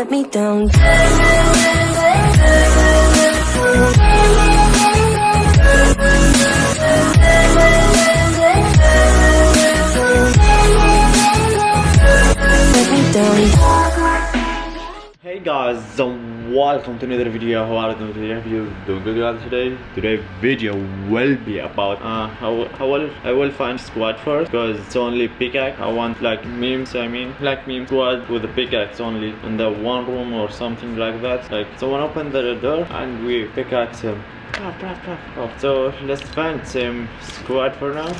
let me down. Hey guys, welcome to another video. How are you doing today? You doing good guys today? Today video will be about uh how how will I will find squad first because it's only pickaxe. I want like memes. I mean like meme squad with the pickaxe only in the one room or something like that. Like someone open the door and we pickaxe him. Brah. So let's find some squad for now.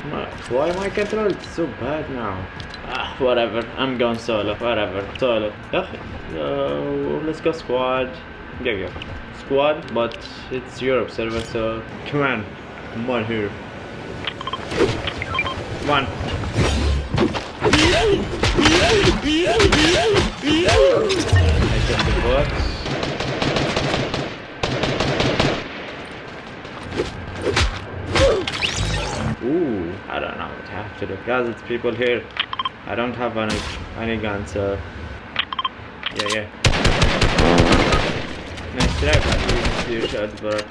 Why my control is so bad now? Ah, whatever. I'm going solo. Whatever. Solo. Yeah. Uh, let's go squad. Yeah, yeah. Squad, but it's Europe server, so come on. Come on here. One. I the box. Ooh, I don't know what I have to do. Guys, it's people here. I don't have any any guns, so yeah, yeah. Nice try, but you missed your shots, but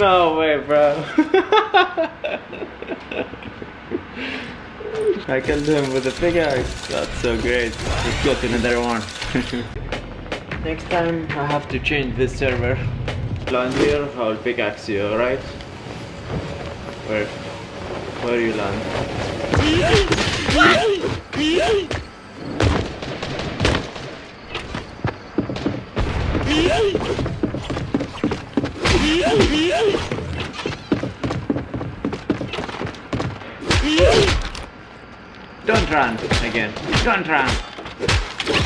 no way, bro. I killed him with a pickaxe. That's so great. Let's go to another one. Next time I have to change this server. Land here, I'll pickaxe you, alright? Where? Where you land? Don't run again. Don't run.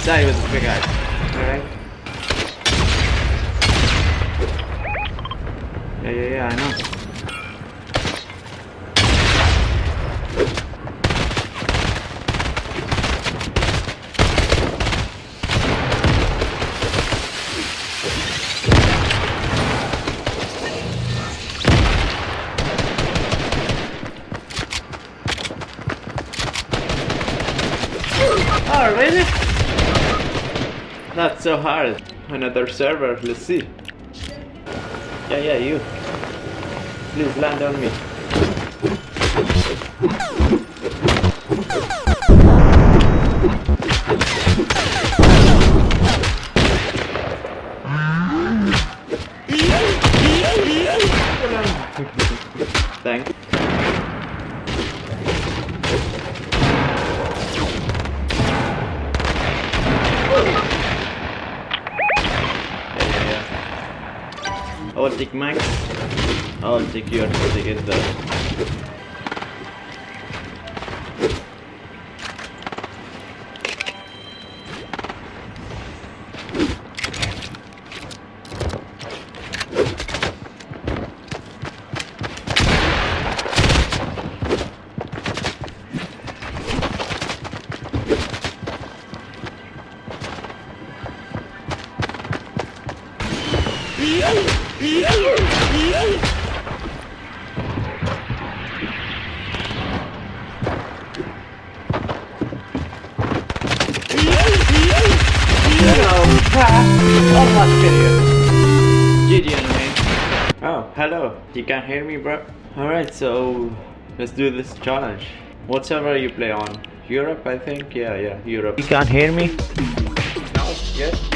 Die with the pickaxe. Alright? Yeah, yeah, yeah, I know. So hard. Another server, let's see. Yeah, yeah, you. Please land on me. Yeah. I will take Max. I will take you to get the. GG anyway. Oh, hello. You can hear me, bro? Alright, so let's do this challenge. What server you play on? Europe, I think? Yeah, yeah, Europe. You can't hear me? No? Yes?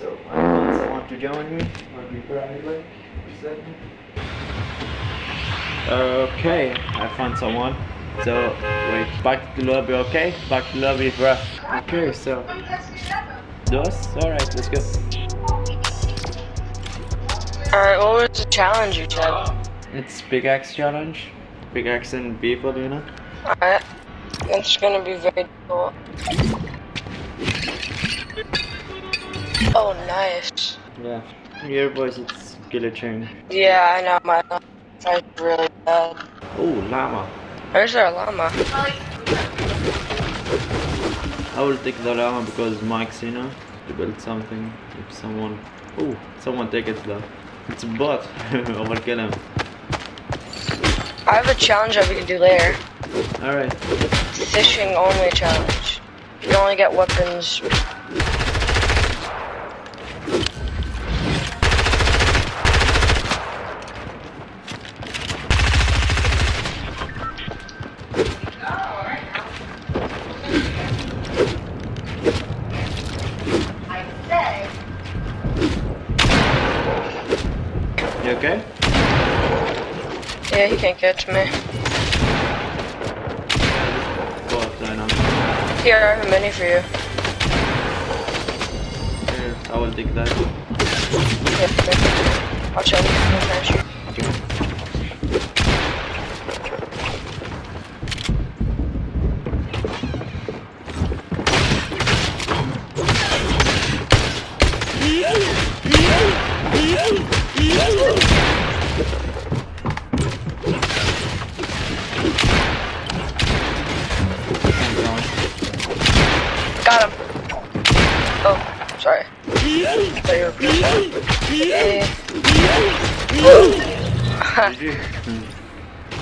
So, uh, want to join me? Or be private? Okay, I found someone. So, wait, back to the lobby, okay? Back to the lobby, bro. Okay, so. Alright, let's go. Alright, what was the challenge you said? It's pickaxe challenge. Pickaxe and people, you know? Alright. It's gonna be very difficult. Oh, nice. Yeah. Your voice is glitching. Yeah, I know, my is really bad. Oh, llama. Where's their llama? I will take the llama because Mike's, you know, to build something. If someone, oh, someone take it though. It's a bot. Overkill him. I have a challenge that we can do later. All right. Fishing only challenge. You only get weapons. You okay? Yeah, he can't catch me. Know. Here, I have mini for you. Here, I will take that. Yeah, here. I'll chill. I'll finish you.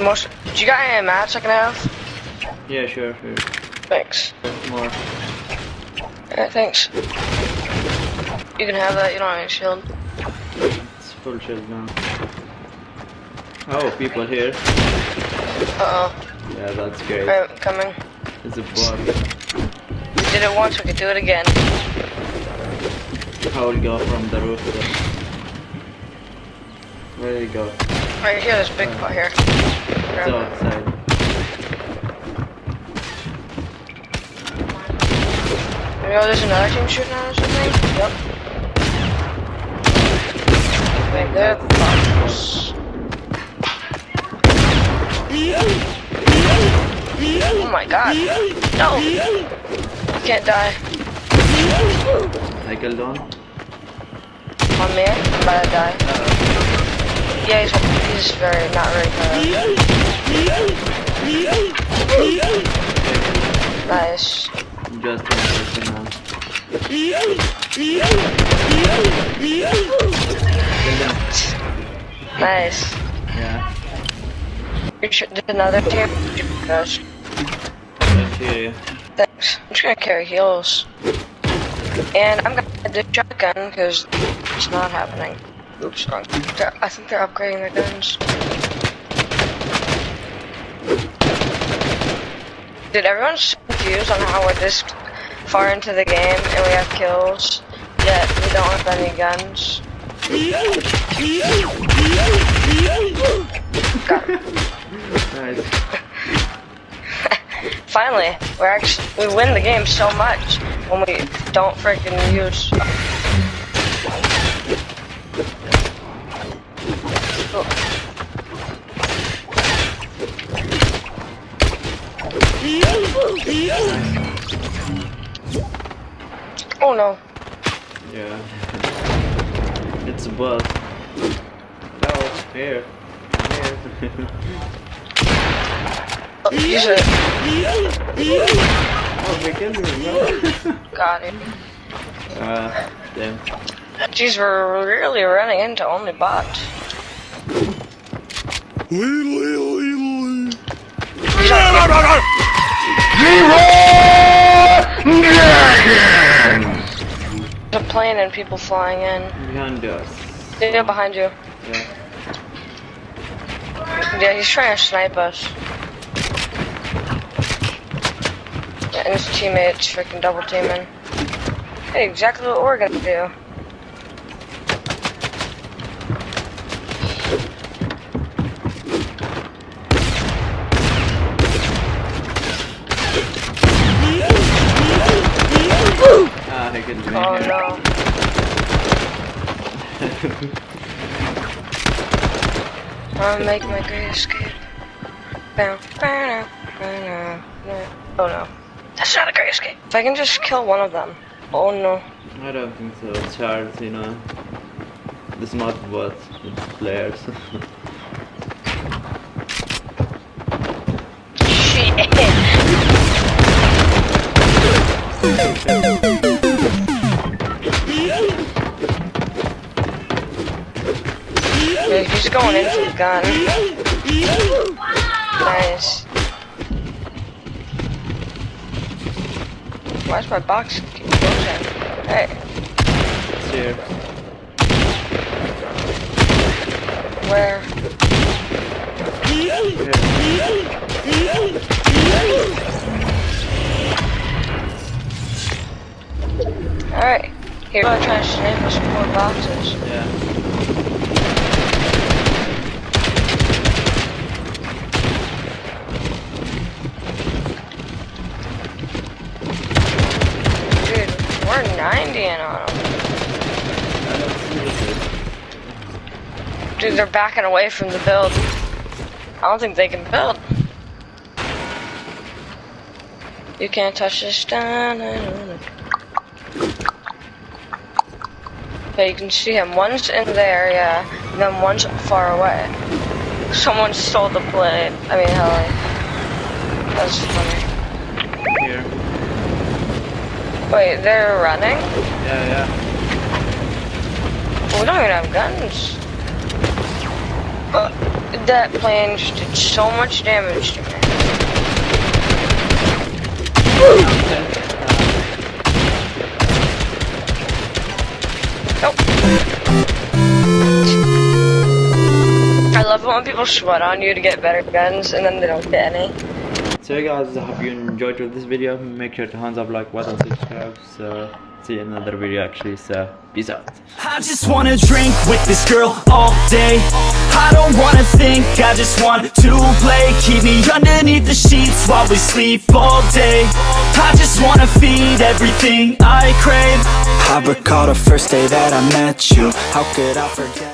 Most. Do you got any mats I can have? yeah, sure, sure. Thanks. More. Alright, thanks. You can have that. You don't have any shield. It's full shield now. Oh, people here. Uh oh. Yeah, that's great. I'm coming. It's a bot. We did it once. We could do it again. I will go from the roof. Where do you go? Right here. There's a big pot here. Grab it. outside. Maybe oh, there's another team shooting at us. I think. Yep. Wait, they're bots. Oh my god. No! You can't die. I killed one. On me, I'm about to die. Uh, Yeah, he's, he's very, not very good. Nice. Just one person now. Nice. Yeah. There's another team. Gosh, Let's hear you. thanks. I'm just gonna carry heals. And I'm gonna get the shotgun because it's not happening. I think they're upgrading their guns. Did everyone so confused on how we're this far into the game and we have kills, yet we don't have any guns? Finally, we're actually we win the game so much when we don't freaking use. Oh no! Yeah. It's a bus. Oh, here. Here. Oh, use it. oh, we killed him, no? Got it. Uh, damn. Jeez, we're really running into only bots. There's a plane and people flying in. Behind us. Yeah, behind you. Yeah. Yeah, he's trying to snipe us. Yeah, and his teammates freaking double teaming. Hey, exactly what we're gonna do. oh. No. I'll make my great escape. Oh no. That's not a great escape. If I can just kill one of them. Oh no. I don't think so. Charles, you know. It's not what it's players. Shit. going in for the gun. Nice. Why's my box keep closing? Hey, It's here. where? Alright. Here, I'm trying to snipe some more boxes. Yeah. We're 90 in on them. Dude, they're backing away from the build. I don't think they can build. You can't touch this down. Yeah, you can see him. One's in there, yeah. And then one's far away. Someone stole the blade. I mean, hell. That's funny. Here. Wait, they're running? Yeah, yeah. We don't even have guns. Uh, that plane just did so much damage to me. Nope. I love it when people sweat on you to get better guns and then they don't get any. So hey guys, I hope you enjoyed this video. Make sure to hands up like button, subscribe. So see you in another video actually. So peace out. I just wanna drink with this girl all day I don't wanna think, I just want to play Keep me underneath the sheets while we sleep all day I just wanna feed everything I crave I recall the first day that I met you How could I forget